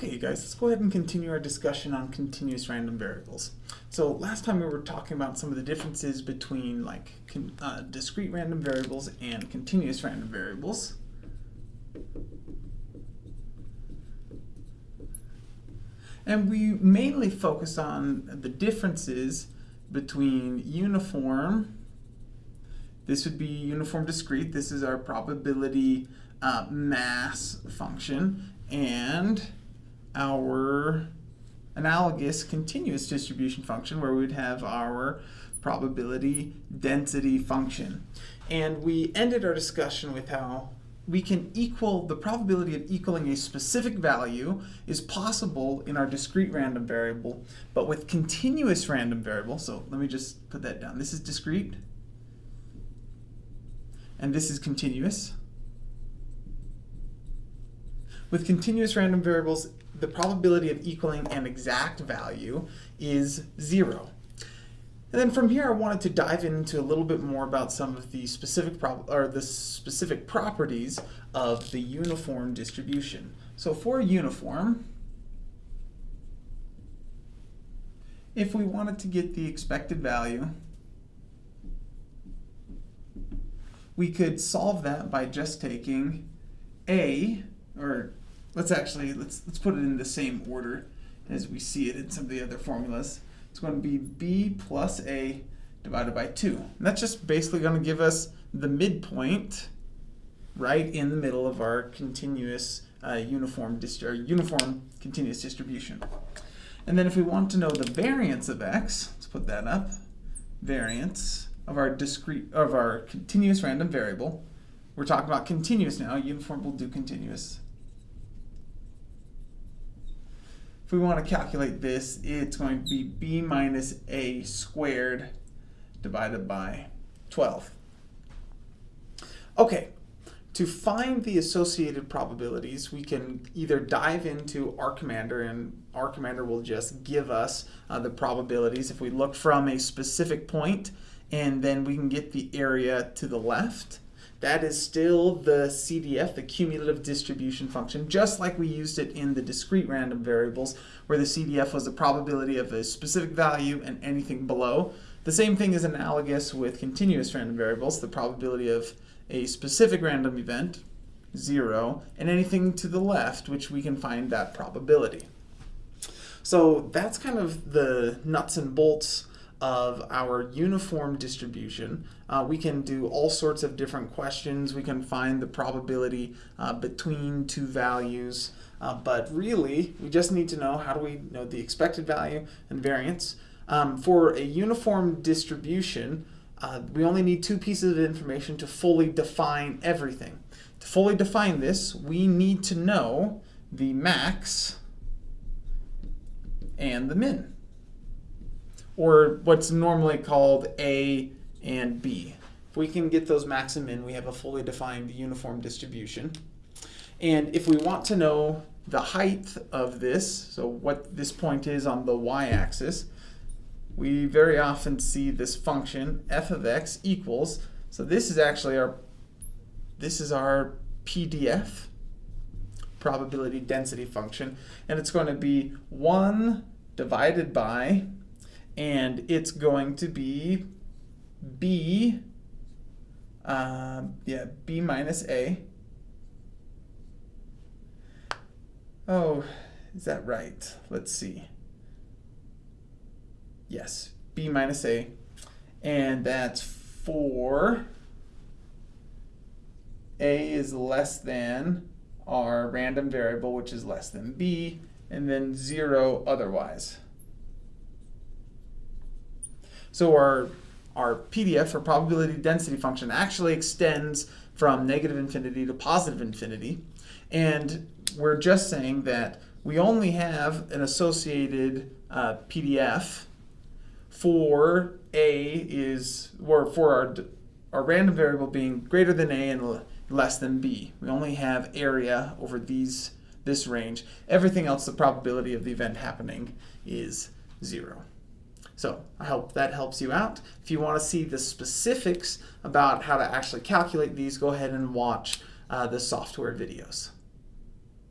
Okay, guys, let's go ahead and continue our discussion on continuous random variables. So last time we were talking about some of the differences between like uh, discrete random variables and continuous random variables. And we mainly focused on the differences between uniform, this would be uniform discrete, this is our probability uh, mass function, and our analogous continuous distribution function where we'd have our probability density function. And we ended our discussion with how we can equal, the probability of equaling a specific value is possible in our discrete random variable, but with continuous random variable, so let me just put that down. This is discrete, and this is continuous. With continuous random variables, the probability of equaling an exact value is zero. And then from here, I wanted to dive into a little bit more about some of the specific or the specific properties of the uniform distribution. So for uniform, if we wanted to get the expected value, we could solve that by just taking a, or let's actually, let's, let's put it in the same order as we see it in some of the other formulas. It's going to be b plus a divided by 2. And that's just basically going to give us the midpoint right in the middle of our continuous uh, uniform, or uniform continuous distribution. And then if we want to know the variance of x, let's put that up, variance of our discrete of our continuous random variable. We're talking about continuous now. Uniform will do continuous. If we want to calculate this, it's going to be b minus a squared divided by 12. Okay, to find the associated probabilities, we can either dive into R Commander and R Commander will just give us uh, the probabilities. If we look from a specific point, and then we can get the area to the left, that is still the CDF, the cumulative distribution function, just like we used it in the discrete random variables, where the CDF was the probability of a specific value and anything below. The same thing is analogous with continuous random variables, the probability of a specific random event, zero, and anything to the left, which we can find that probability. So that's kind of the nuts and bolts of our uniform distribution. Uh, we can do all sorts of different questions. We can find the probability uh, between two values. Uh, but really, we just need to know how do we know the expected value and variance. Um, for a uniform distribution, uh, we only need two pieces of information to fully define everything. To fully define this, we need to know the max and the min or what's normally called A and B. If we can get those max and we have a fully defined uniform distribution. And if we want to know the height of this, so what this point is on the y-axis, we very often see this function f of x equals, so this is actually our, this is our PDF, probability density function, and it's going to be 1 divided by and it's going to be b, uh, yeah, b minus a. Oh, is that right? Let's see. Yes, b minus a, and that's 4. a is less than our random variable, which is less than b, and then 0 otherwise. So our, our PDF, or probability density function, actually extends from negative infinity to positive infinity. And we're just saying that we only have an associated uh, PDF for a is, or for our, our random variable being greater than a and less than b. We only have area over these this range. Everything else, the probability of the event happening is zero. So I hope that helps you out. If you want to see the specifics about how to actually calculate these, go ahead and watch uh, the software videos.